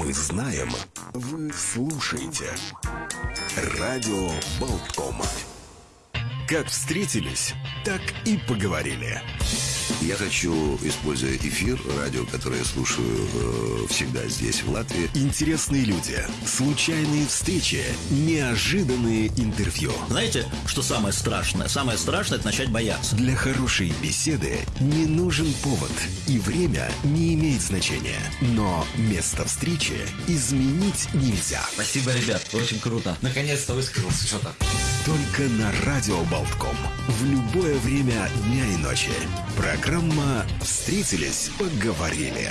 Мы знаем, вы слушаете. Радио Болтком. Как встретились, так и поговорили. Я хочу, используя эфир, радио, которое я слушаю э, всегда здесь, в Латвии. Интересные люди, случайные встречи, неожиданные интервью. Знаете, что самое страшное? Самое страшное – это начать бояться. Для хорошей беседы не нужен повод, и время не имеет значения. Но место встречи изменить нельзя. Спасибо, ребят, очень круто. Наконец-то высказался что-то. Только на Радио Болтком. В любое время дня и ночи. Программа «Встретились, поговорили».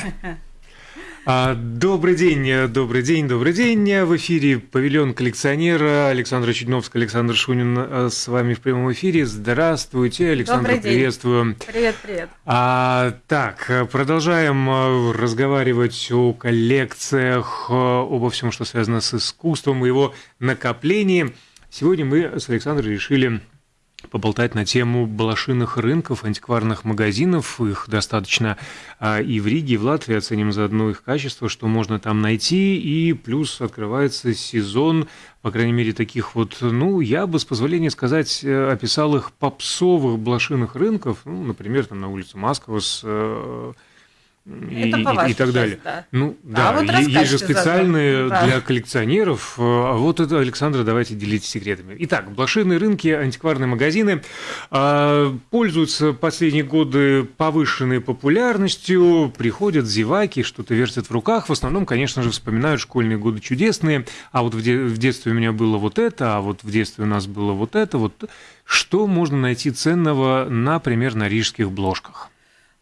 А, Добрый день, добрый день, добрый день. В эфире павильон коллекционера Александра Чудновская, Александр Шунин а, с вами в прямом эфире. Здравствуйте, Александр, Добрый день. приветствую. Привет, привет. А, так, продолжаем а, разговаривать о коллекциях, а, обо всем, что связано с искусством и его накоплении. Сегодня мы с Александром решили поболтать на тему балашиных рынков, антикварных магазинов. Их достаточно а, и в Риге, и в Латвии. Оценим заодно их качество, что можно там найти. И плюс открывается сезон, по крайней мере, таких вот, ну, я бы, с позволения сказать, э, описал их попсовых блошиных рынков. Ну, например, там на улице Маскова и, и- и так далее. да. Ну, А да, вот е- есть же специальные Да. для коллекционеров. э, А вот это, Александра, давайте делитесь секретами. Итак, блошиные рынки, антикварные магазины а, пользуются последние годы повышенной популярностью, приходят зеваки, что-то вертят в руках. В основном, конечно же, вспоминают школьные годы чудесные. А вот в, де- в детстве у меня было вот это, а вот в детстве у нас было вот это. Вот что можно найти ценного, например, на рижских бложках?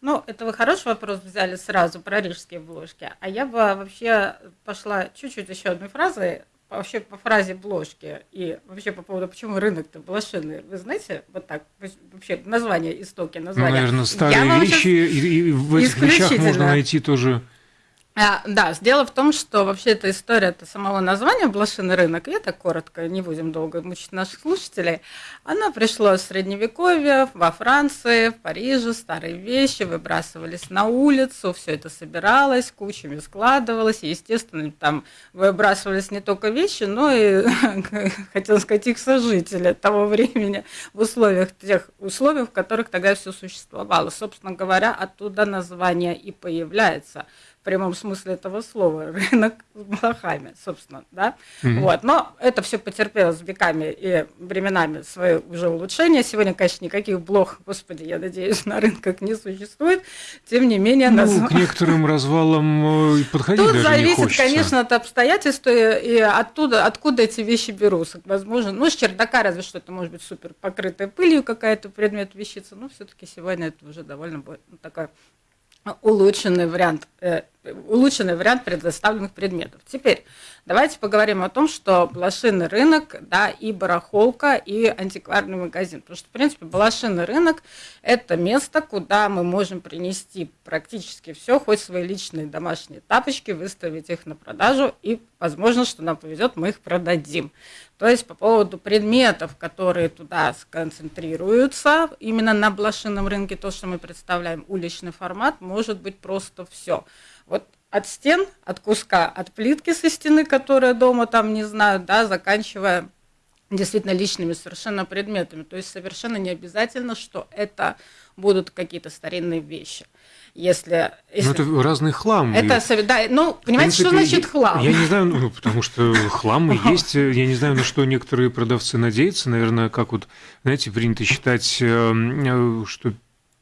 Ну, это вы хороший вопрос взяли сразу про рижские бложки. А я бы вообще пошла чуть-чуть еще одной фразой, вообще по фразе бложки и вообще по поводу, почему рынок-то блошиный. Вы знаете, вот так, вообще название, истоки Ну, названия. наверное, Я старые вам вещи, щас- и, и в этих вещах можно найти тоже... А, да, дело в том, что вообще эта история это самого названия «Блошиный рынок», я так коротко, не будем долго мучить наших слушателей, она пришла с Средневековья, во Франции, в Париже, старые вещи выбрасывались на улицу, все это собиралось, кучами складывалось, и, естественно, там выбрасывались не только вещи, но и, хотел сказать, их сожители того времени в условиях, тех условиях, в которых тогда все существовало. Собственно говоря, оттуда название и появляется в прямом смысле этого слова, рынок с блохами, собственно, да. Вот, но это все потерпело с веками и временами свое уже улучшение. Сегодня, конечно, никаких блох, господи, я надеюсь, на рынках не существует. Тем не менее, Ну, назв- к некоторым развалам э, подходить Тут даже не зависит, хочется. конечно, от обстоятельств и, оттуда, откуда эти вещи берутся. Возможно, ну, с чердака разве что это может быть супер покрытая пылью какая-то предмет вещица, но все-таки сегодня это уже довольно такой улучшенный вариант, э, улучшенный вариант предоставленных предметов. Теперь давайте поговорим о том, что блошиный рынок, да, и барахолка, и антикварный магазин. Потому что, в принципе, блошиный рынок – это место, куда мы можем принести практически все, хоть свои личные домашние тапочки, выставить их на продажу, и, возможно, что нам повезет, мы их продадим. То есть по поводу предметов, которые туда сконцентрируются, именно на блошином рынке, то, что мы представляем, уличный формат, может быть просто все. Вот от стен, от куска, от плитки со стены, которая дома там, не знаю, да, заканчивая действительно личными совершенно предметами. То есть совершенно не обязательно, что это будут какие-то старинные вещи. Если, Ну, если- это разный хлам. это, И, да, ну, понимаете, что принципе, значит хлам? Я не знаю, ну, потому что хлам есть. Я не знаю, на что некоторые продавцы надеются. Наверное, как вот, знаете, принято считать, э, э, что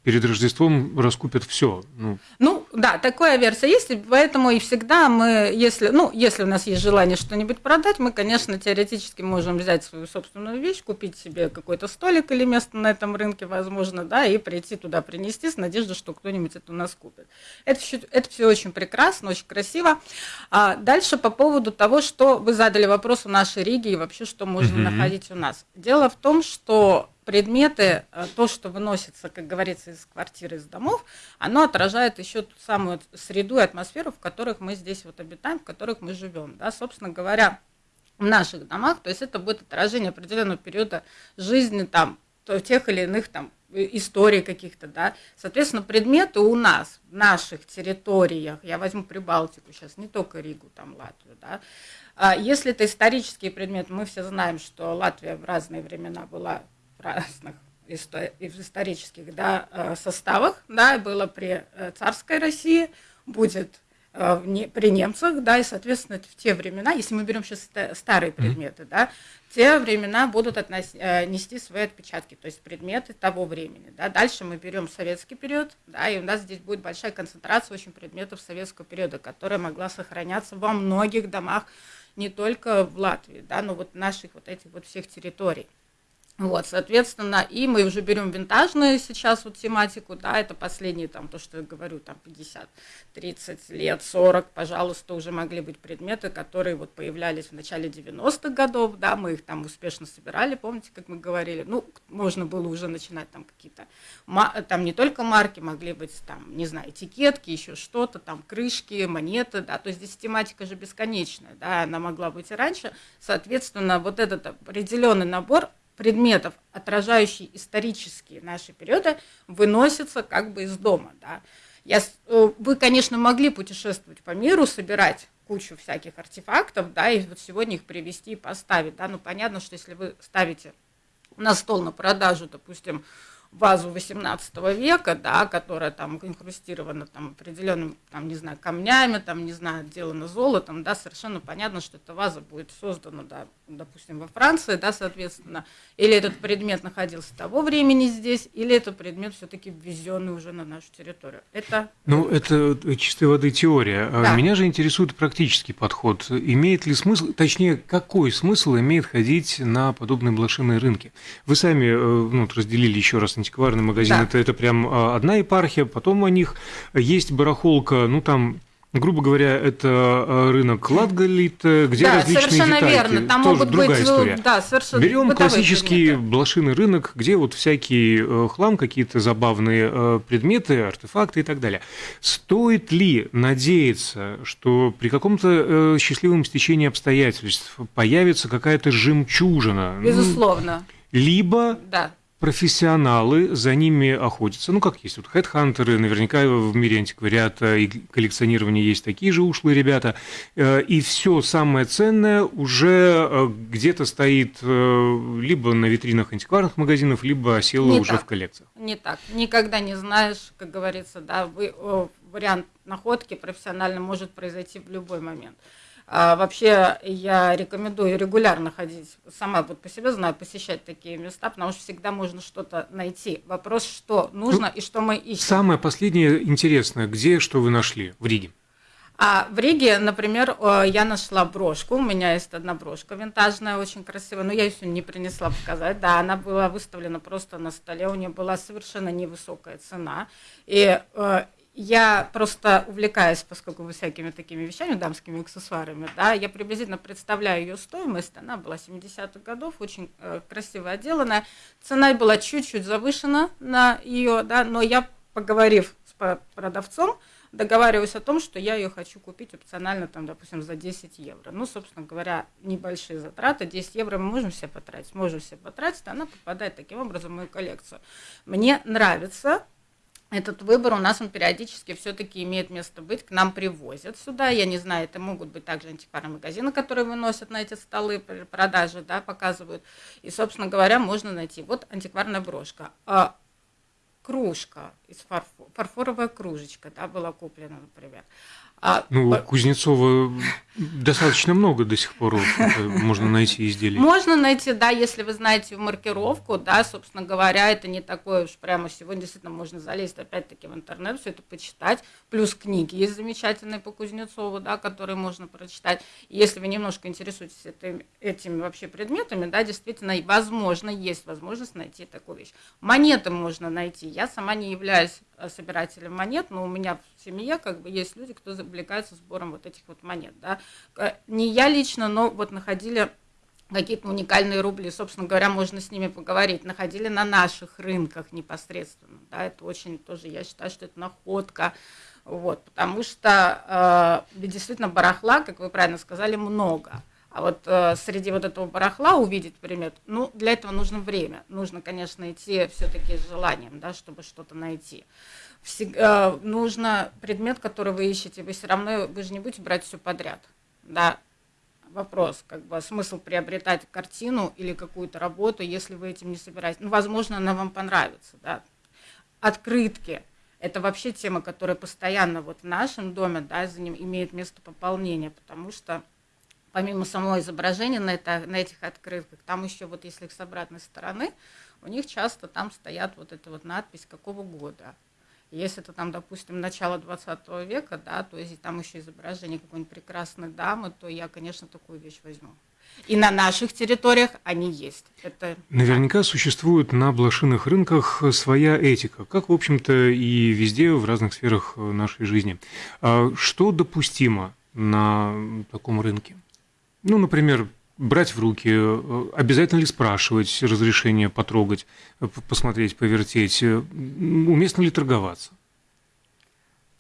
перед Рождеством раскупят все. Ну, Ну, да, такая версия есть, поэтому и всегда мы, если, ну, если у нас есть желание что-нибудь продать, мы, конечно, теоретически можем взять свою собственную вещь, купить себе какой-то столик или место на этом рынке, возможно, да, и прийти туда принести с надеждой, что кто-нибудь это у нас купит. Это все, это все очень прекрасно, очень красиво. А дальше по поводу того, что вы задали вопрос у нашей Риги и вообще, что можно Мгм. находить у нас. Дело в том, что предметы, э, то, что выносится, как говорится, из квартиры, из домов, оно отражает еще ту самую среду и атмосферу, в которых мы здесь вот обитаем, в которых мы живем. Да? Собственно говоря, в наших домах, то есть это будет отражение определенного периода жизни там, тех или иных там истории каких-то, да. Соответственно, предметы у нас, в наших территориях, я возьму Прибалтику сейчас, не только Ригу, там, Латвию, да, а если это исторические предметы, мы все знаем, что Латвия в разные времена была разных исторических да, э, составах, да, было при э, царской России, будет э, при немцах, да, и, соответственно, в те времена, если мы берем сейчас старые предметы, да, те времена будут относ, нести свои отпечатки, то есть предметы того времени, да. Дальше мы берем советский период, да, и у нас здесь будет большая концентрация очень предметов советского периода, которая могла сохраняться во многих домах не только в Латвии, да, но вот наших вот этих вот всех территорий. Вот, соответственно, и мы уже берем винтажную сейчас вот тематику, да, это последние там, то, что я говорю, там 50, 30 лет, 40, пожалуйста, уже могли быть предметы, которые вот появлялись в начале 90-х годов, да, мы их там успешно собирали, помните, как мы говорили, ну, можно было уже начинать там какие-то, там не только марки, могли быть там, не знаю, этикетки, еще что-то, там крышки, монеты, да, то есть здесь тематика же бесконечная, да, она могла быть и раньше, соответственно, вот этот определенный набор предметов, отражающие исторические наши периоды, выносятся как бы из дома. Да. Я, э, вы, конечно, могли путешествовать по миру, собирать кучу всяких артефактов, да, и вот сегодня их привезти и поставить, да, ну понятно, что если вы ставите на стол на продажу, допустим, вазу 18 века, да, которая там инкрустирована там определенным, там, не знаю, камнями, там, не знаю, отделана золотом, да, совершенно понятно, что эта ваза будет создана, да, допустим, во Франции, да, соответственно, или этот предмет находился того времени здесь, или это предмет все-таки ввезенный уже на нашу территорию. Это... Ну, это чистой воды теория. А да. Меня же интересует практический подход. Имеет ли смысл, точнее, какой смысл имеет ходить на подобные блошиные рынки? Вы сами э, ну, разделили еще раз антикварный магазин, да. это, это прям а, одна епархия, потом у них есть барахолка, ну, там Грубо говоря, это а, рынок Латгалит, где да, различные совершенно детальки. верно. Там Тоже могут другая быть, история. Да, совершенно Берем классический предметы. блошиный рынок, где вот всякий э, хлам, какие-то забавные э, предметы, артефакты и так далее. Стоит ли надеяться, что при каком-то э, счастливом стечении обстоятельств появится какая-то жемчужина? Безусловно. Либо да профессионалы за ними охотятся. Ну, как есть вот хедхантеры, наверняка в мире антиквариата и коллекционирования есть такие же ушлые ребята. Э, и все самое ценное уже э, где-то стоит э, либо на витринах антикварных магазинов, либо осело не уже так, в коллекциях. Не так. Никогда не знаешь, как говорится, да, вы, вариант находки профессионально может произойти в любой момент. А вообще я рекомендую регулярно ходить, сама вот по себе знаю, посещать такие места, потому что всегда можно что-то найти. Вопрос, что нужно ну, и что мы ищем. Самое последнее интересное, где что вы нашли в Риге? А в Риге, например, я нашла брошку. У меня есть одна брошка винтажная, очень красивая, но я ее сегодня не принесла показать. Да, она была выставлена просто на столе, у нее была совершенно невысокая цена. И э, я просто увлекаюсь, поскольку вы всякими такими вещами, дамскими аксессуарами, да, я приблизительно представляю ее стоимость, она была 70-х годов, очень э, красиво отделанная, цена была чуть-чуть завышена на ее, да, но я, поговорив с продавцом, договариваюсь о том, что я ее хочу купить опционально, там, допустим, за 10 евро. Ну, собственно говоря, небольшие затраты, 10 евро мы можем себе потратить, можем себе потратить, она попадает таким образом в мою коллекцию. Мне нравится этот выбор у нас он периодически все-таки имеет место быть, к нам привозят сюда. Я не знаю, это могут быть также антикварные магазины, которые выносят на эти столы продажи, да, показывают. И, собственно говоря, можно найти. Вот антикварная брошка. А кружка из фарфор, фарфоровая кружечка, да, была куплена, например. А, ну, по... Кузнецова достаточно много до сих пор можно найти изделий. Можно найти, да, если вы знаете маркировку, да, собственно говоря, это не такое уж прямо сегодня действительно можно залезть опять-таки в интернет, все это почитать, плюс книги есть замечательные по Кузнецову, да, которые можно прочитать. если вы немножко интересуетесь этим, этими вообще предметами, да, действительно, возможно, есть возможность найти такую вещь. Монеты можно найти. Я сама не являюсь э, собирателем монет, но у меня в семье как бы есть люди, кто увлекаются сбором вот этих вот монет, да. Не я лично, но вот находили какие-то уникальные рубли, собственно говоря, можно с ними поговорить, находили на наших рынках непосредственно, да, это очень тоже, я считаю, что это находка, вот, потому что э, действительно барахла, как вы правильно сказали, много, А вот э, среди вот этого барахла увидеть предмет, ну, для этого нужно время. Нужно, конечно, идти все-таки с желанием, да, чтобы что-то найти. Всегда, э, нужно предмет, который вы ищете, вы все равно, вы же не будете брать все подряд, да. Вопрос, как бы смысл приобретать картину или какую-то работу, если вы этим не собираетесь. Ну, возможно, она вам понравится, да. Открытки – это вообще тема, которая постоянно вот в нашем доме, да, за ним имеет место пополнения, потому что помимо самого изображения на, это, на этих открытках, там еще вот если их с обратной стороны, у них часто там стоят вот эта вот надпись какого года. Если это там, допустим, начало 20 века, да, то есть там еще изображение какой-нибудь прекрасной дамы, то я, конечно, такую вещь возьму. И на наших территориях они есть. Это... Наверняка существует на блошиных рынках своя этика, как, в общем-то, и везде в разных сферах нашей жизни. А что допустимо на таком рынке? Ну, например, брать в руки, э, обязательно ли спрашивать разрешение потрогать, э, посмотреть, повертеть, э, уместно ли торговаться?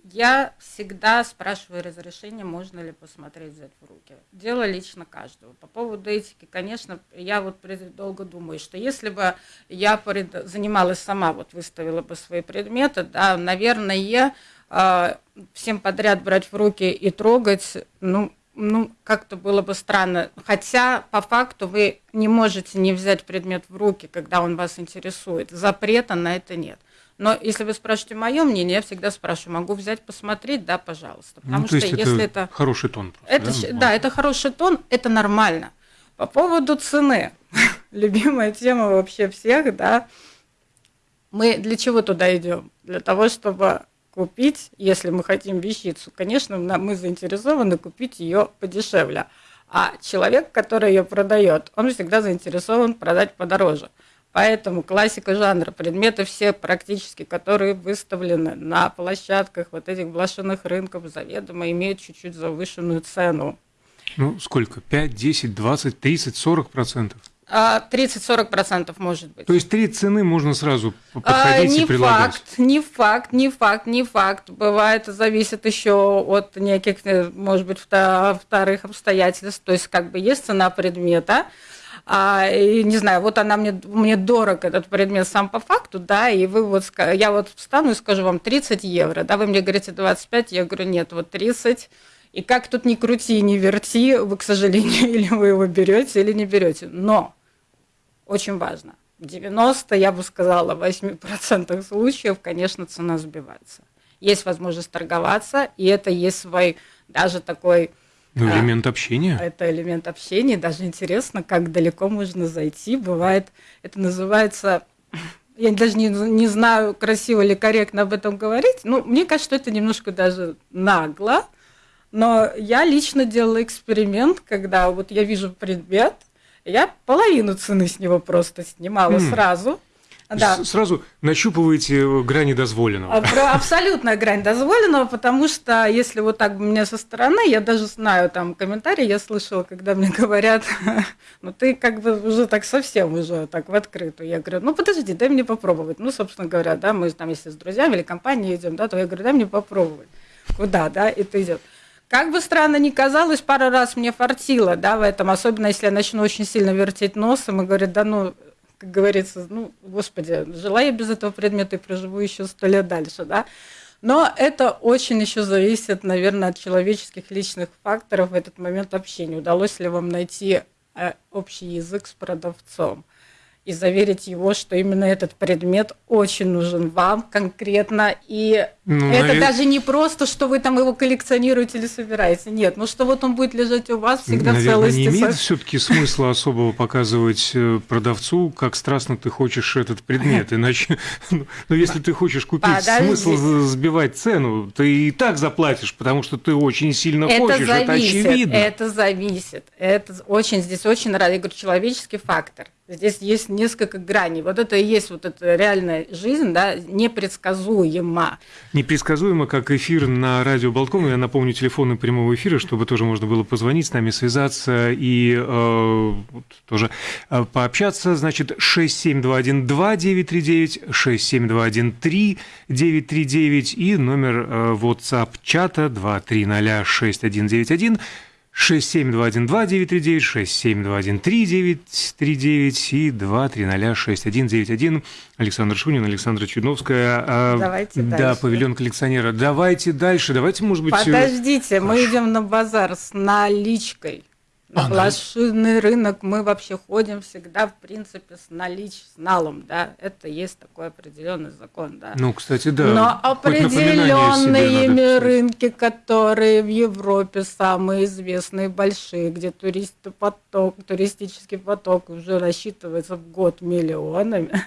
Я всегда спрашиваю разрешение, можно ли посмотреть, взять в руки. Дело лично каждого. По поводу этики, конечно, я вот долго думаю, что если бы я занималась сама, вот выставила бы свои предметы, да, наверное, всем подряд брать в руки и трогать, ну, ну, как-то было бы странно. Хотя, по факту, вы не можете не взять предмет в руки, когда он вас интересует. Запрета на это нет. Но если вы спрашиваете мое мнение, я всегда спрашиваю, могу взять посмотреть, да, пожалуйста. Потому ну, то что если это, это хороший тон, просто, это, да? да, это хороший тон, это нормально. По поводу цены, любимая тема вообще всех, да. Мы для чего туда идем? Для того, чтобы купить, если мы хотим вещицу, конечно, мы заинтересованы купить ее подешевле. А человек, который ее продает, он всегда заинтересован продать подороже. Поэтому классика жанра, предметы все практически, которые выставлены на площадках вот этих блошиных рынков, заведомо имеют чуть-чуть завышенную цену. Ну, сколько? 5, 10, 20, 30, 40 процентов? 30-40% а, может быть. То есть три цены можно сразу а, подходить а, не и предлагать? Факт, не факт, не факт, не факт. Бывает, зависит еще от неких, э, может быть, вторых обстоятельств. То есть как бы есть цена предмета, а, и, не знаю, вот она мне, мне дорог, этот предмет сам по факту, да, и вы вот, я вот встану и скажу вам 30 евро, да, вы мне говорите 25, я говорю, нет, вот 30, и как тут ни крути, ни верти, вы, к сожалению, или вы его берете, или не берете. Но очень важно. В 90, я бы сказала, 8% случаев, конечно, цена сбивается. Есть возможность торговаться, и это есть свой даже такой... Ну, а, элемент а, общения. Это элемент общения. Даже интересно, как далеко можно зайти. Бывает, это называется... Я даже не, не знаю, красиво или корректно об этом говорить. Ну, мне кажется, что это немножко даже нагло. Но я лично делала эксперимент, когда вот я вижу предмет, я половину цены с него просто снимала mm. сразу. Да. Сразу нащупываете грани дозволенного. А, абсолютная грань дозволенного, потому что если вот так мне со стороны, я даже знаю там комментарии, я слышала, когда мне говорят, ну ты как бы уже так совсем уже так в открытую. Я говорю, ну подожди, дай мне попробовать. Ну, собственно говоря, да, мы там если с друзьями или компанией идем, да, то я говорю, дай мне попробовать. Куда, да, это идет. Как бы странно ни казалось, пару раз мне фартило, да, в этом, особенно если я начну очень сильно вертеть носом и говорит, да ну, как говорится, ну, господи, жила я без этого предмета и проживу еще сто лет дальше, да. Но это очень еще зависит, наверное, от человеческих личных факторов в этот момент общения. Удалось ли вам найти э, общий язык с продавцом? И заверить его, что именно этот предмет очень нужен вам конкретно. И ну, это навер... даже не просто, что вы там его коллекционируете или собираете. Нет, ну что вот он будет лежать у вас всегда Наверное, в целости. не имеет все-таки смысла особого показывать э, продавцу, как страстно ты хочешь этот предмет. Иначе, ну, ну если ты хочешь купить, смысл сбивать цену, ты и так заплатишь, потому что ты очень сильно это хочешь, зависит, это очевидно. Это зависит. Это очень, здесь очень, я говорю, человеческий фактор. Здесь есть несколько граней. Вот это и есть вот эта реальная жизнь, да, непредсказуема. Непредсказуемо, как эфир на радио Болтком. Я напомню телефоны прямого эфира, чтобы тоже можно было позвонить с нами, связаться и э, тоже э, пообщаться. Значит, 67212-939, 67213-939 и номер э, WhatsApp чата 2306191. 67212-939, 67213-939 и 2306191. Александр Шунин, Александра Чудновская. А, давайте да, дальше. павильон коллекционера. Давайте дальше. Давайте, может быть... Э, Подождите, мы идем на базар с наличкой. На а, блошиный рынок мы вообще ходим всегда, в принципе, с налич, с налом, да, это есть такой определенный закон, да. Ну, кстати, да. Но определенные рынки, которые в Европе самые известные, большие, где туристопоток, туристический поток уже рассчитывается в год миллионами.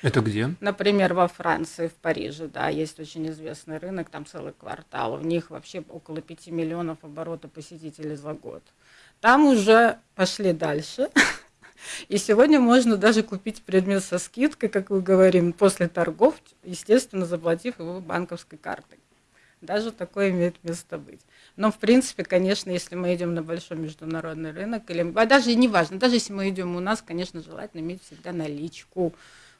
Это где? Например, во Франции, в Париже, да, есть очень известный рынок, там целый квартал. В них вообще около 5 миллионов оборота посетителей за год. Там уже пошли дальше. И сегодня можно даже купить предмет со скидкой, как мы говорим, после торгов, естественно, заплатив его банковской картой. Даже такое имеет место быть. Но, в принципе, конечно, если мы идем на большой международный рынок, или а даже не важно, даже если мы идем у нас, конечно, желательно иметь всегда наличку,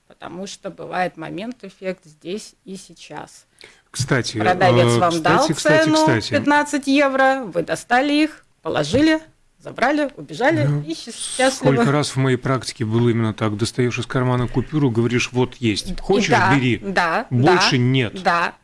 потому что бывает момент, эффект здесь и сейчас. Кстати, продавец э, вам кстати, дал кстати, цену кстати. 15 евро, вы достали их, положили, забрали, убежали ну, и счастливо. Сколько раз в моей практике было именно так. Достаешь из кармана купюру, говоришь, вот есть. Хочешь, да, бери. Да, Больше да, нет. Да.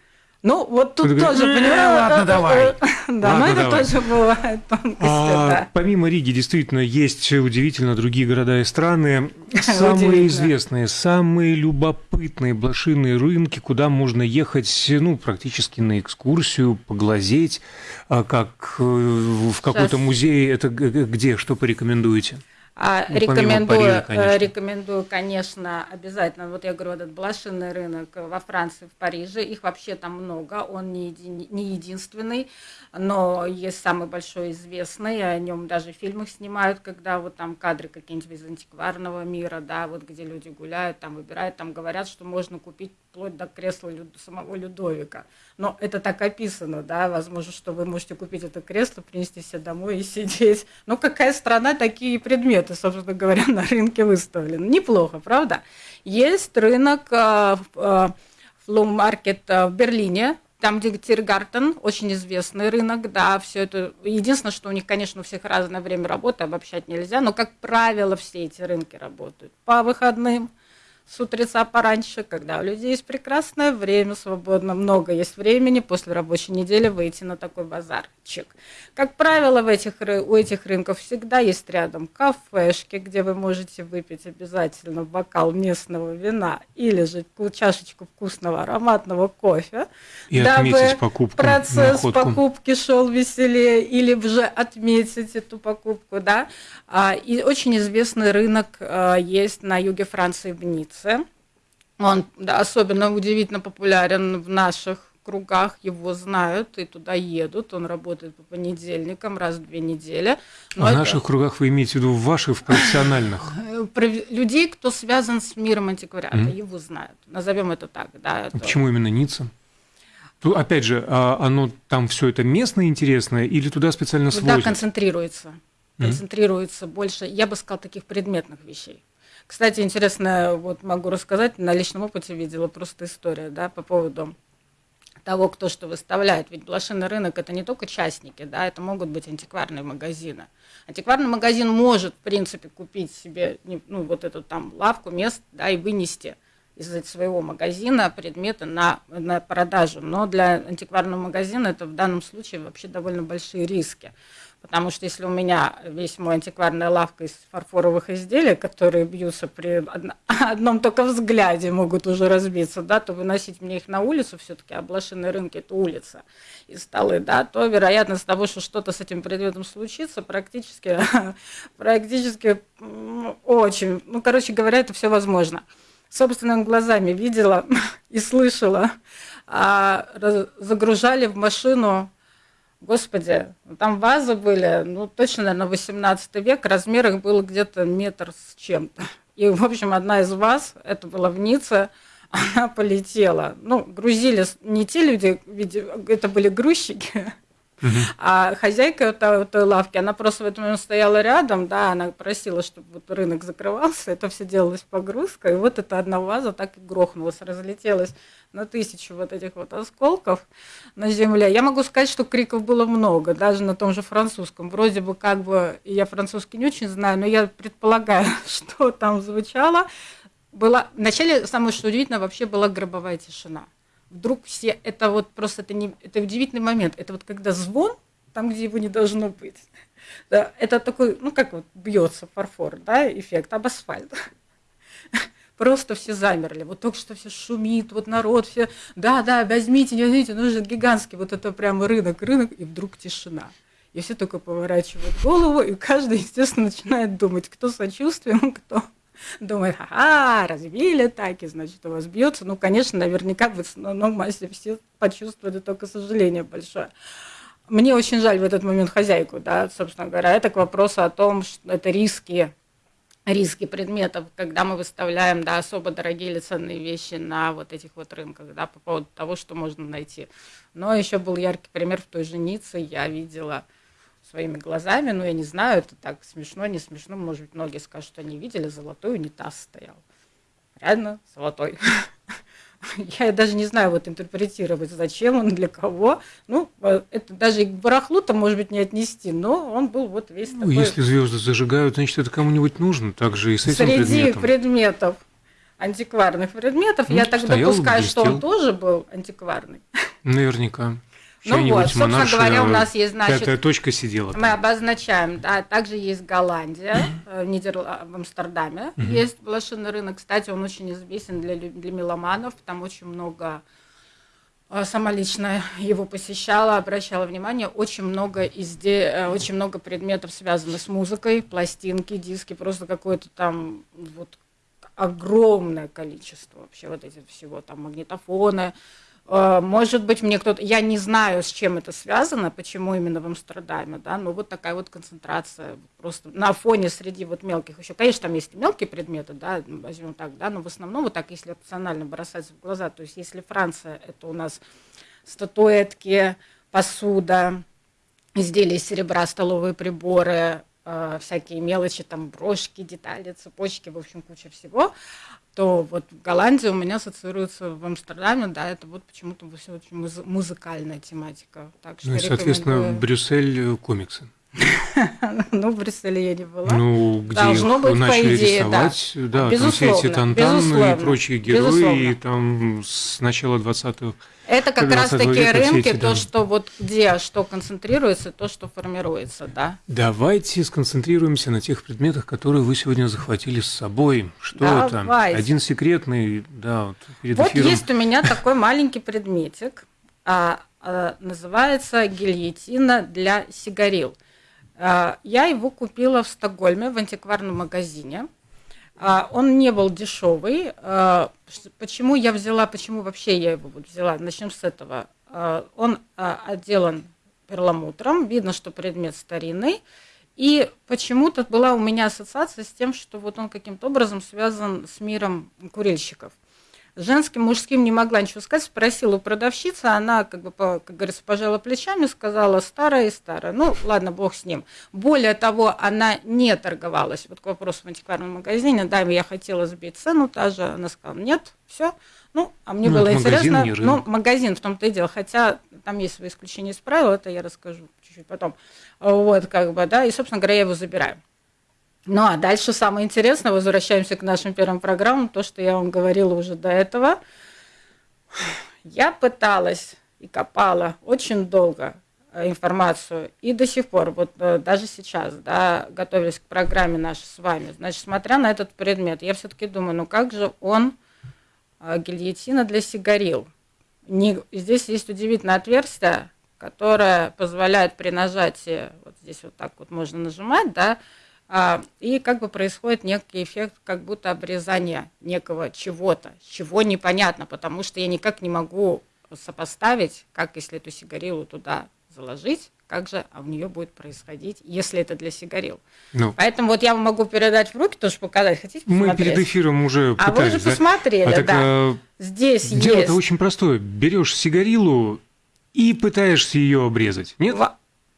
Ну, вот тут Ты тоже, говоришь, понимаешь? Ладно, давай. Да, но это тоже бывает тонкости, а, да. Помимо Риги, действительно, есть удивительно другие города и страны. Самые известные, самые любопытные блошиные рынки, куда можно ехать, ну, практически на экскурсию, поглазеть, а как э, в какой-то музей. Это где, что порекомендуете? А, ну, рекомендую, Парижа, конечно. рекомендую, конечно, обязательно. Вот я говорю, этот блошиный рынок во Франции, в Париже, их вообще там много, он не, еди, не единственный, но есть самый большой известный, о нем даже фильмы снимают, когда вот там кадры какие-нибудь из антикварного мира, да, вот где люди гуляют, там выбирают, там говорят, что можно купить вплоть до кресла самого Людовика. Но это так описано, да, возможно, что вы можете купить это кресло, принести себе домой и сидеть. Но какая страна, такие предметы, собственно говоря, на рынке выставлены. Неплохо, правда? Есть рынок э, э, флоу-маркет э, в Берлине, там, где Тиргартен, очень известный рынок, да, все это. Единственное, что у них, конечно, у всех разное время работы, обобщать нельзя, но, как правило, все эти рынки работают по выходным, с утреца пораньше, когда у людей есть прекрасное время свободно, много есть времени после рабочей недели выйти на такой базарчик. Как правило, в этих, у этих рынков всегда есть рядом кафешки, где вы можете выпить обязательно бокал местного вина или же чашечку вкусного ароматного кофе, И дабы покупку, процесс находку. покупки шел веселее, или же отметить эту покупку. Да? А, и очень известный рынок а, есть на юге Франции в Ницце Ницце. Он да, особенно удивительно популярен в наших кругах, его знают и туда едут. Он работает по понедельникам раз в две недели. Но а в наших кругах вы имеете в виду в ваших в профессиональных? Людей, кто связан с миром антиквариата, mm-hmm. его знают. Назовем это так. Да, это... Почему именно Ницца? Опять же, а оно там все это местное интересное или туда специально свозят? Туда концентрируется. Концентрируется mm-hmm. больше, я бы сказал, таких предметных вещей. Кстати, интересно, вот могу рассказать, на личном опыте видела просто история, да, по поводу того, кто что выставляет. Ведь блошиный рынок это не только частники, да, это могут быть антикварные магазины. Антикварный магазин может, в принципе, купить себе ну, вот эту там лавку, мест, да, и вынести из своего магазина предметы на, на продажу. Но для антикварного магазина это в данном случае вообще довольно большие риски. Потому что если у меня весь мой антикварная лавка из фарфоровых изделий, которые бьются при одном только взгляде, могут уже разбиться, да, то выносить мне их на улицу, все-таки облашенные рынки – это улица и столы, да, то вероятность того, что что-то с этим предметом случится, практически, практически очень, ну, короче говоря, это все возможно. Собственными глазами видела и слышала, а, загружали в машину Господи, там вазы были, ну, точно, наверное, 18 век, размер их был где-то метр с чем-то. И, в общем, одна из ваз, это была в Ницце, она полетела. Ну, грузили не те люди, это были грузчики, А хозяйка той, той лавки, она просто в момент стояла рядом, да, она просила, чтобы вот рынок закрывался, это все делалось погрузка, и вот эта одна ваза так и грохнулась, разлетелась на тысячу вот этих вот осколков на земле. Я могу сказать, что криков было много, даже на том же французском. Вроде бы как бы, я французский не очень знаю, но я предполагаю, что там звучало. Было, вначале, самое что удивительно, вообще была гробовая тишина. Вдруг все, это вот просто, это, не, это удивительный момент. Это вот когда звон, там, где его не должно быть. Да, это такой, ну как вот бьется фарфор, да, эффект об асфальт просто все замерли. Вот только что все шумит, вот народ, все, да, да, возьмите, не возьмите, нужен гигантский, вот это прямо рынок, рынок, и вдруг тишина. И все только поворачивают голову, и каждый, естественно, начинает думать, кто сочувствием, кто думает, ага, разбили так, и значит, у вас бьется. Ну, конечно, наверняка в основном массе все почувствовали только сожаление большое. Мне очень жаль в этот момент хозяйку, да, собственно говоря. Это к вопросу о том, что это риски риски предметов, когда мы выставляем да, особо дорогие или ценные вещи на вот этих вот рынках, да, по поводу того, что можно найти. Но еще был яркий пример в той же Ницце, я видела своими глазами, ну, я не знаю, это так смешно, не смешно, может быть, многие скажут, что они видели, золотой унитаз стоял. Реально золотой. я даже не знаю вот интерпретировать, зачем он, для кого. Ну, э, это даже и к барахлу-то, может быть, не отнести, но он был вот весь ну, такой... если звезды зажигают, значит, это кому-нибудь нужно, также и с этим Среди предметом. предметов, антикварных предметов, ну, я так допускаю, что он тоже был антикварный. Наверняка. Ну вот, собственно говоря, у нас есть, значит... Точка сидела там. Мы обозначаем, да, также есть Голландия, э, в, Нидерл... в Амстердаме есть блошиный рынок. Кстати, он очень известен для, для меломанов, там очень много э, сама лично его посещала, обращала внимание, очень много изде... Э, очень много предметов связанных с музыкой, пластинки, диски, просто какое-то там вот огромное количество вообще вот этих всего, там магнитофоны, может быть, мне кто-то, я не знаю, с чем это связано, почему именно в Амстердаме, да, но вот такая вот концентрация просто на фоне среди вот мелких еще. Конечно, там есть мелкие предметы, да, возьмем так, да, но в основном вот так, если рационально бросаться в глаза, то есть если Франция, это у нас статуэтки, посуда, изделия из серебра, столовые приборы, э, всякие мелочи, там брошки, детали, цепочки, в общем, куча всего то вот Голландия у меня ассоциируется в Амстердаме, да, это вот почему-то все очень муз- музыкальная тематика. Так что ну и, соответственно, рекомендую... Брюссель комиксы. Ну, в Брюсселе я не была. Ну, где Должно их быть, начали по идее, рисовать, да, да там все эти Тантаны и прочие герои, и там с начала 20-х это как раз-таки рынки, то, что вот где что концентрируется, то, что формируется, да. Давайте сконцентрируемся на тех предметах, которые вы сегодня захватили с собой. Что Давайте. это? Один секретный, да, вот перед Вот эфиром. есть у меня такой маленький предметик, а, а, называется гильотина для сигарил. А, я его купила в Стокгольме в антикварном магазине. А, он не был дешевый. А, почему я взяла, почему вообще я его взяла? Начнем с этого. Он отделан перламутром, видно, что предмет старинный. И почему-то была у меня ассоциация с тем, что вот он каким-то образом связан с миром курильщиков женским, мужским не могла ничего сказать, спросила у продавщицы, она, как бы, как говорится, пожала плечами, сказала старая и старая. Ну, ладно, бог с ним. Более того, она не торговалась. Вот к вопросу в антикварном магазине, да, я хотела сбить цену, та же, она сказала, нет, все. Ну, а мне ну, было интересно, ну, магазин в том-то и дело, хотя там есть свои исключения из правил, это я расскажу чуть-чуть потом. Вот, как бы, да, и, собственно говоря, я его забираю. Ну а дальше самое интересное, возвращаемся к нашим первым программам, то, что я вам говорила уже до этого. Я пыталась и копала очень долго э, информацию и до сих пор, вот э, даже сейчас, да, готовились к программе нашей с вами, значит, смотря на этот предмет, я все-таки думаю, ну как же он э, гильотина для сигарил? Не, здесь есть удивительное отверстие, которое позволяет при нажатии, вот здесь вот так вот можно нажимать, да, и как бы происходит некий эффект как будто обрезания некого чего-то, чего непонятно, потому что я никак не могу сопоставить, как если эту сигарилу туда заложить, как же а в нее будет происходить, если это для сигарил. Ну, Поэтому вот я вам могу передать в руки, тоже показать. Хотите посмотреть? Мы перед эфиром уже пытались. А вы уже посмотрели, а да. Так, Здесь дело-то есть... очень простое. Берешь сигарилу, и пытаешься ее обрезать. Нет?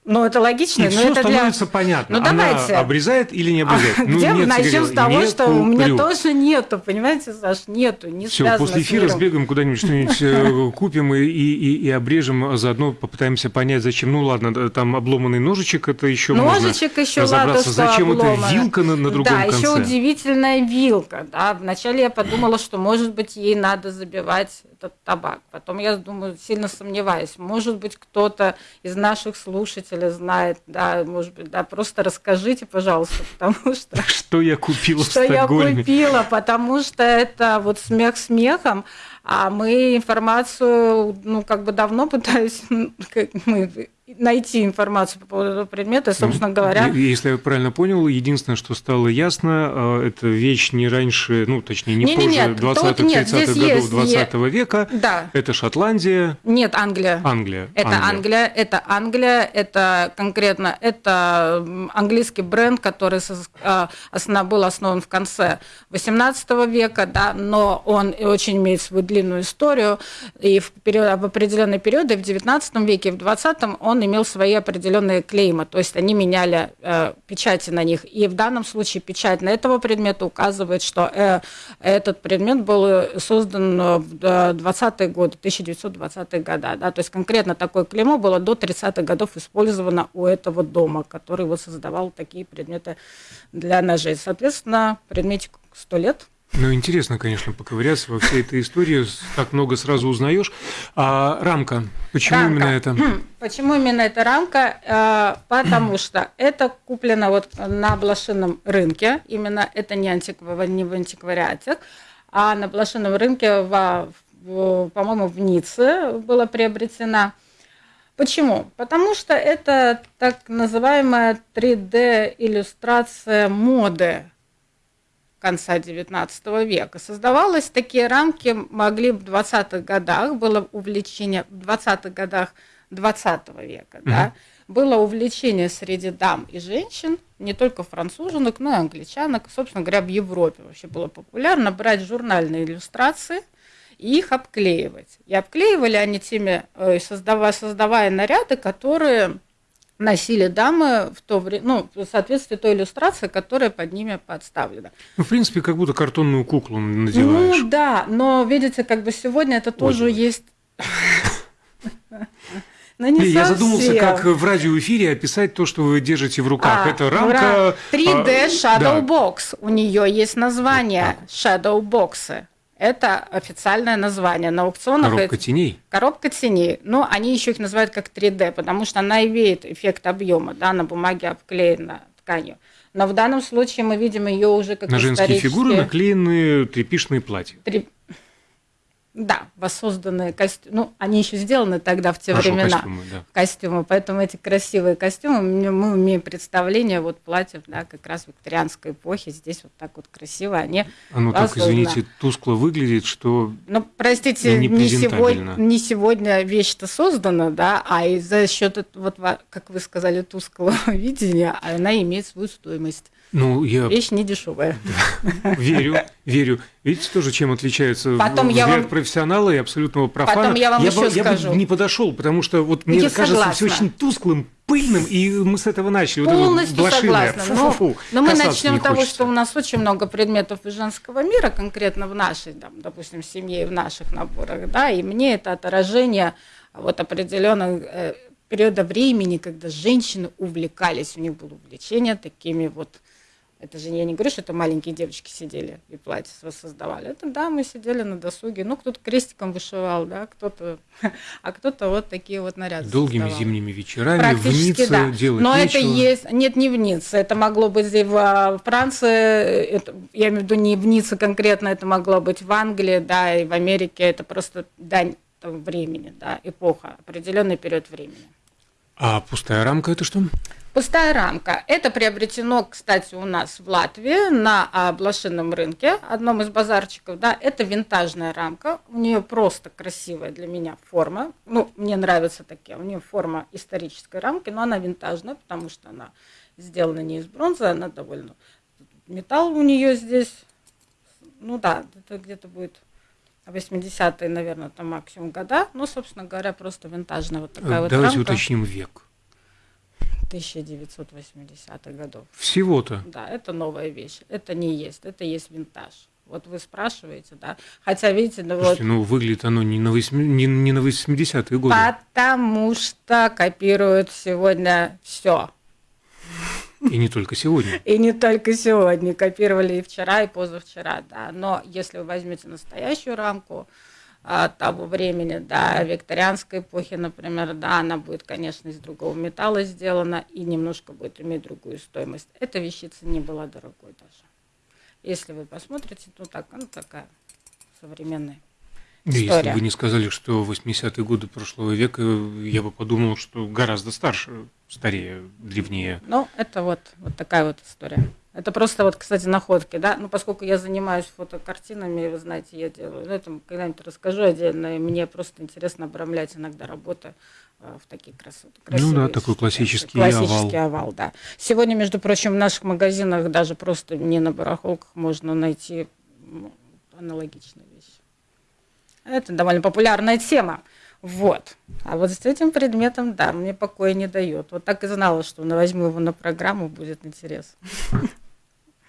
Ну, это логично, и но все это становится для... понятно. Ну, Она давайте. обрезает или не обрезает? А ну, где нет, начнем с того, не что у меня тоже нету, понимаете, Саш, нету, не Все, после эфира сбегаем куда-нибудь что-нибудь э, купим и, и, и, обрежем, а заодно попытаемся понять, зачем. Ну ладно, да, там обломанный ножичек, это еще Ножичек еще ладно, разобраться. что зачем обломано. это вилка на, на другом да, конце? еще удивительная вилка. Да. Вначале я подумала, что, может быть, ей надо забивать этот табак. Потом я думаю, сильно сомневаюсь. Может быть, кто-то из наших слушателей знает, да, может быть, да, просто расскажите, пожалуйста, потому что Что я купила что я купила, потому что это вот смех смехом, а мы информацию, ну, как бы давно как мы, найти информацию по поводу этого предмета, собственно говоря, Е- Если я правильно понял, единственное, что стало ясно, э, это вещь не раньше, ну, точнее, не, Не-не, позже нет, тут 20-х, нет, 30-х здесь годов есть, 20 века. да, Это Шотландия, нет, Англия. Англия. Это Англия, это Англия, это конкретно, это английский бренд, который а, основ- был основан в конце 18 века, да, но он очень имеет свою длинную историю, и в, период, в определенные периоды в 19 веке, в 20 он имел свои определенные клеймы, то есть они меняли э, печати на них, и в данном случае печать на этого предмета указывает, что э, этот предмет был э, создан э, в 20-е годы, 1920-е годы, да, то есть конкретно такое клеймо было до 30-х годов использовано у этого дома, который вот создавал такие предметы для ножей. Соответственно, предметик 100 лет. Ну, интересно, конечно, поковыряться во всей этой истории. Так много сразу узнаешь. А рамка? Почему Рамка. именно это? Почему именно эта рамка? Э, Потому что это куплено вот на блошином рынке. Именно это не, антиква- не в антиквариате, а на блошином рынке, во- в- по-моему, в Ницце было приобретена. Почему? Потому что это так называемая 3D-иллюстрация моды конца XIX века. Создавалось такие рамки, могли в 20-х годах, было увлечение в 20-х годах 20 века, да, было увлечение среди дам и женщин, не только француженок, но и англичанок, собственно говоря, в Европе вообще было популярно брать журнальные иллюстрации и их обклеивать. И обклеивали они теми, э, создавая, создавая наряды, которые носили дамы в то время, ну, в соответствии той иллюстрации, которая под ними подставлена. Ну, в принципе, как будто картонную куклу надеваешь. Ну да, но видите, как бы сегодня это тоже Ой. есть. Но не Не, я задумался, как в радиоэфире описать то, что вы держите в руках. А, это рамка... ура. 3D а, Shadow да. Box. У нее есть название Shadow Box. Это официальное название на аукционах. Коробка это- теней. Коробка теней. Но они еще их называют как 3D, потому что она имеет эффект объема, да, на бумаге обклеена тканью. Но в данном случае мы видим ее уже как На женские фигуры наклеены тряпичные платья. Три- Да, воссозданные костюмы. Ну, они еще сделаны тогда в те А что, времена. костюмы, да. Костюмы. Поэтому эти красивые костюмы, мы имеем представление вот платьев, да, как раз викторианской эпохи. Здесь вот так вот красиво они. Оно так, воссоздано. извините, тускло выглядит, что Ну, простите, И не, сегодня, не сегодня вещь-то создана, да, а и за счет, вот, как вы сказали, тусклого видения, она имеет свою стоимость. Ну, я Вещь не дешевая. верю, верю. Видите тоже, чем отличается Потом я взгляд вам- профессионала и абсолютного профана? Потом я вам бы, еще я бы скажу. не подошел, потому что вот мне Я кажется все согласна. очень тусклым, пыльным, и мы с этого начали. Вот это вот Полностью блошиное. согласна. Но, Фу-фу-фу. но мы начнем не с того, хочется. что у нас очень много предметов из женского мира, конкретно в нашей, там, допустим, семье и в наших наборах, да, и мне это отражение вот определенного э, периода времени, когда женщины увлекались, у них было увлечение такими вот это же я не говорю, что это маленькие девочки сидели и платье воссоздавали. Это да, мы сидели на досуге. Ну, кто-то крестиком вышивал, да, кто-то, а кто-то вот такие вот наряды Долгими создавал. зимними вечерами в Ницце да. делать Но нечего. это есть, нет, не в Ницце, это могло быть и в а, Франции, это, я имею в виду не в Ницце конкретно, это могло быть в Англии, да, и в Америке, это просто дань времени, да, эпоха, определенный период времени. А пустая рамка это что? Пустая рамка. Это приобретено, кстати, у нас в Латвии на блошином рынке, одном из базарчиков. Да, это винтажная рамка. У нее просто красивая для меня форма. Ну, мне нравятся такие. У нее форма исторической рамки, но она винтажная, потому что она сделана не из бронзы, она довольно... Металл у нее здесь, ну да, это где-то будет 80-е, наверное, там максимум года. Ну, собственно говоря, просто винтажная вот такая вот Давайте уточним век. 1980-х годов. Всего-то. Да, это новая вещь. Это не есть, это есть винтаж. Вот вы спрашиваете, да. Хотя, видите, ну вот Слушайте, ну выглядит оно не на, восьми- не, не на 80-е годы. потому что копируют сегодня все. И не только сегодня. И не только сегодня, копировали и вчера, и позавчера, да. Но если вы возьмете настоящую рамку а, того времени, да, викторианской эпохи, например, да, она будет, конечно, из другого металла сделана и немножко будет иметь другую стоимость. Эта вещица не была дорогой даже. Если вы посмотрите, ну так, ну такая современная. Да, если История. бы не сказали, что 80-е годы прошлого века, я бы подумал, что гораздо старше, старее, древнее. Ну, это вот, вот такая вот история. Это просто вот, кстати, находки, да. Ну, поскольку я занимаюсь фотокартинами, вы знаете, я делаю, ну, это когда-нибудь расскажу отдельно, и мне просто интересно обрамлять иногда работы э, в такие красоты. Ну да, такой классический классический овал. да. Сегодня, между прочим, в наших магазинах даже просто не на барахолках можно найти аналогичные вещи. Это довольно популярная тема. Вот. А вот с этим предметом, да, мне покоя не дает. Вот так и знала, что на- возьму его на программу, будет интерес.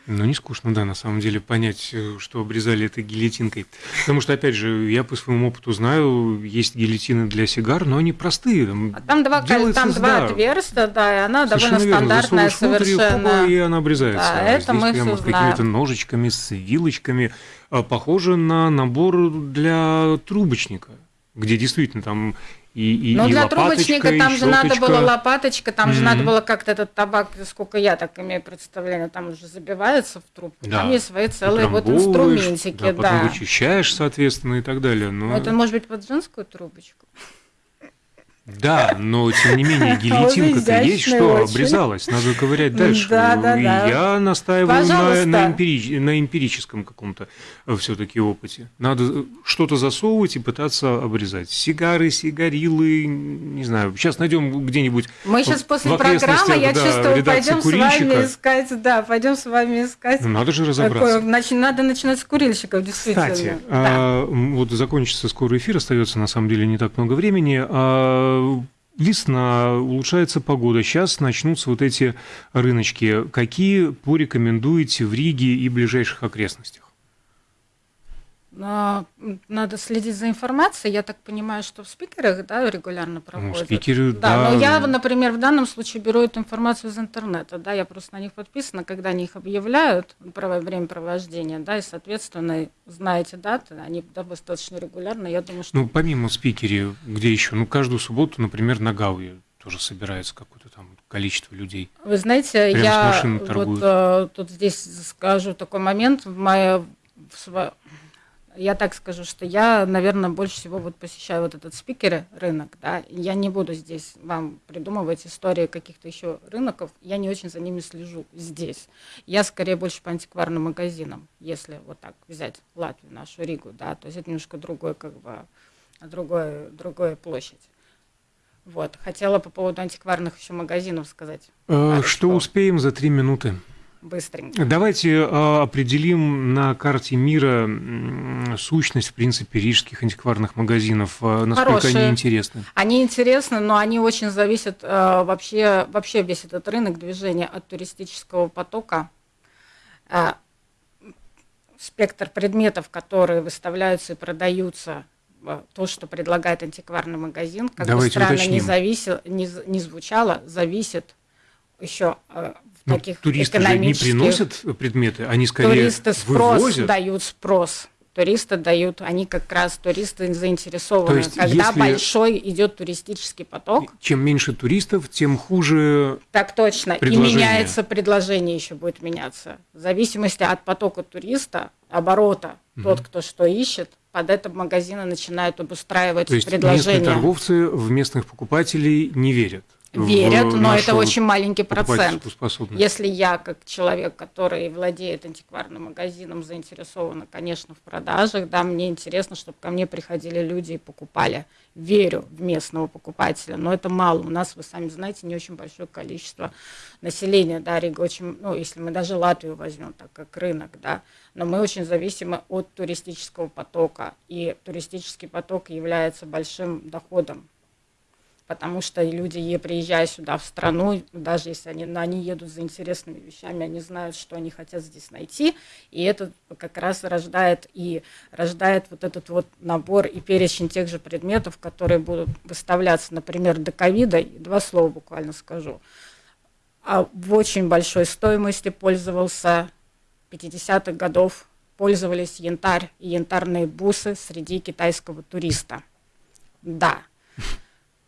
Ну, не скучно, да, на самом деле, понять, э, что обрезали это гильотинкой. Потому что, опять же, я по своему опыту знаю, есть гильотины для сигар, но они простые. А там два, делается, там два да, отверстия, да, и она Совершенно довольно верно. стандартная Засовываешь внутрь, и совершенно. и она обрезается. Да, А это здесь мы прямо с какими-то ножичками, с вилочками. А, Похоже на набор для трубочника, где действительно там и, и, Но и для трубочника и там же надо щеточка. было лопаточка, там же Мгм. надо было как-то этот табак, сколько я так имею представление, там уже забивается в трубку. Да. Там есть свои целые вот инструментики, да, да. потом вычищаешь, соответственно, и так далее. Но... Это может быть под женскую трубочку. Да, но тем не менее А гильотинка-то есть, что очень. обрезалась, надо ковырять дальше. Да, да, И да. Я настаиваю на, на, эмпирич- на эмпирическом каком-то все-таки опыте. Надо что-то засовывать и пытаться обрезать. Сигары, сигарилы, не знаю. Сейчас найдем где-нибудь. Мы сейчас после программы, я да, чувствую, пойдем с вами искать, да, пойдем с вами искать. Ну, надо же Такое, разобраться. нач- надо начинать с курильщиков, действительно. Кстати, Да. а, вот закончится скоро эфир, остается на самом деле не так много времени. А, Весна, улучшается погода. Сейчас начнутся вот эти рыночки. Какие порекомендуете в Риге и ближайших окрестностях? М, надо следить за информацией. Я так понимаю, что в спикерах да, регулярно проходят. Ну, спикеры, да. да. Но я, например, в данном случае беру эту информацию из интернета. Да, я просто на них подписана, когда они их объявляют, право- время провождения, да, и, соответственно, знаете даты, они да, достаточно регулярно. Я думаю, что Ну, помимо спикере, где еще? Ну, каждую субботу, например, на Гауе тоже собирается какое-то там количество людей. Вы знаете, Прямо я вот э, тут здесь скажу такой момент. В моей, в сво- Я так скажу, что я, наверное, больше всего вот посещаю вот этот спикеры рынок, да. Я не буду здесь вам придумывать истории каких-то еще рынков. Я не очень за ними слежу здесь. Я скорее больше по антикварным магазинам, если вот так взять Латвию, нашу Ригу, да. То есть это немножко другой, как бы, другой, другая площадь. Вот. Хотела по поводу антикварных еще магазинов сказать. Пару Что успеем за три минуты? Быстренько. Давайте э, определим на карте мира сущность, в принципе, рижских антикварных магазинов. Э, Насколько Хорошие. они интересны? Они интересны, но они очень зависят э, вообще, вообще весь этот рынок движения от туристического потока. Спектр предметов, которые выставляются и продаются, то, что предлагает антикварный магазин, как Давайте бы странно не, зависи- не, не звучало, зависит еще в Ну, таких туристы же не экономических... приносят предметы, они скорее Туристы спрос вывозят. дают спрос. Туристы дают, они как раз туристы заинтересованы. То есть, Когда если- большой идет туристический поток, Чем меньше туристов, тем хуже. так точно, Предложение. и меняется предложение еще будет меняться. В зависимости от потока туриста, оборота, тот, кто что ищет, под это магазины начинают обустраивать То есть местные предложения. торговцы в местных покупателей не верят. Верят, в но это очень маленький процент. Если я, как человек, который владеет антикварным магазином, заинтересована, конечно, в продажах, да, мне интересно, чтобы ко мне приходили люди и покупали. Верю в местного покупателя, но это мало. У нас, вы сами знаете, не очень большое количество населения, да, Рига очень, ну, если мы даже Латвию возьмем, так как рынок, да, но мы очень зависимы от туристического потока, и туристический поток является большим доходом потому что люди, приезжая сюда в страну, даже если они, они едут за интересными вещами, они знают, что они хотят здесь найти, и это как раз рождает и рождает вот этот вот набор и перечень тех же предметов, которые будут выставляться, например, до ковида, два слова буквально скажу, а в очень большой стоимости пользовался 50-х годов, пользовались янтарь и янтарные бусы среди китайского туриста. Да,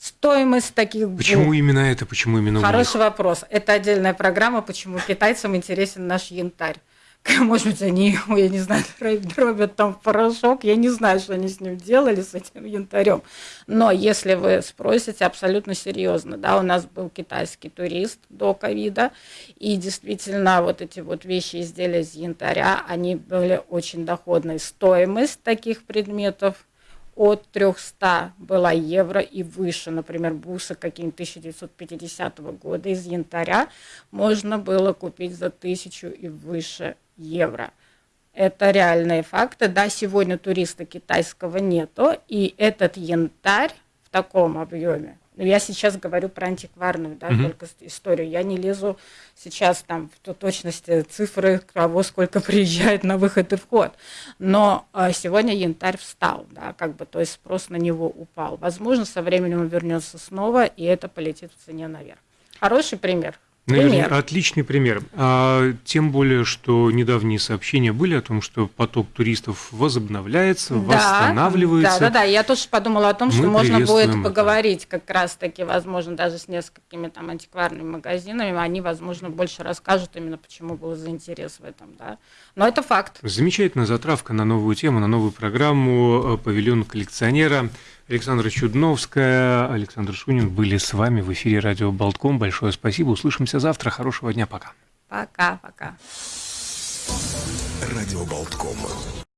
стоимость таких Почему именно это? Почему именно Хороший вопрос. Это отдельная программа, почему китайцам интересен наш янтарь. Может быть, они, я не знаю, дробят там порошок, я не знаю, что они с ним делали, с этим янтарем. Но если вы спросите абсолютно серьезно, да, у нас был китайский турист до ковида, и действительно вот эти вот вещи, изделия из янтаря, они были очень доходной. Стоимость таких предметов – от 300 была евро и выше, например, бусы какие-нибудь 1950 года из янтаря можно было купить за тысячу и выше евро. Это реальные факты. Да, сегодня туриста китайского нету, и этот янтарь в таком объеме я сейчас говорю про антикварную, да, mm-hmm. только историю. Я не лезу сейчас там в точности цифры, кого сколько приезжает на выход и вход. Но а, сегодня янтарь встал, да, как бы, то есть спрос на него упал. Возможно, со временем он вернется снова, и это полетит в цене наверх. Хороший пример. Пример. Отличный пример. А, тем более, что недавние сообщения были о том, что поток туристов возобновляется, да, восстанавливается. Да, да, да. Я тоже подумала о том, что Мы можно будет это. поговорить как раз-таки, возможно, даже с несколькими там антикварными магазинами. Они, возможно, больше расскажут именно, почему был за интерес в этом, да. Но это факт. Замечательная затравка на новую тему, на новую программу э, «Павильон коллекционера». Александра Чудновская, Александр Шунин были с вами в эфире радио Болтком. Большое спасибо. Услышимся завтра. Хорошего дня. Пока. Пока, пока. Радио Болтком.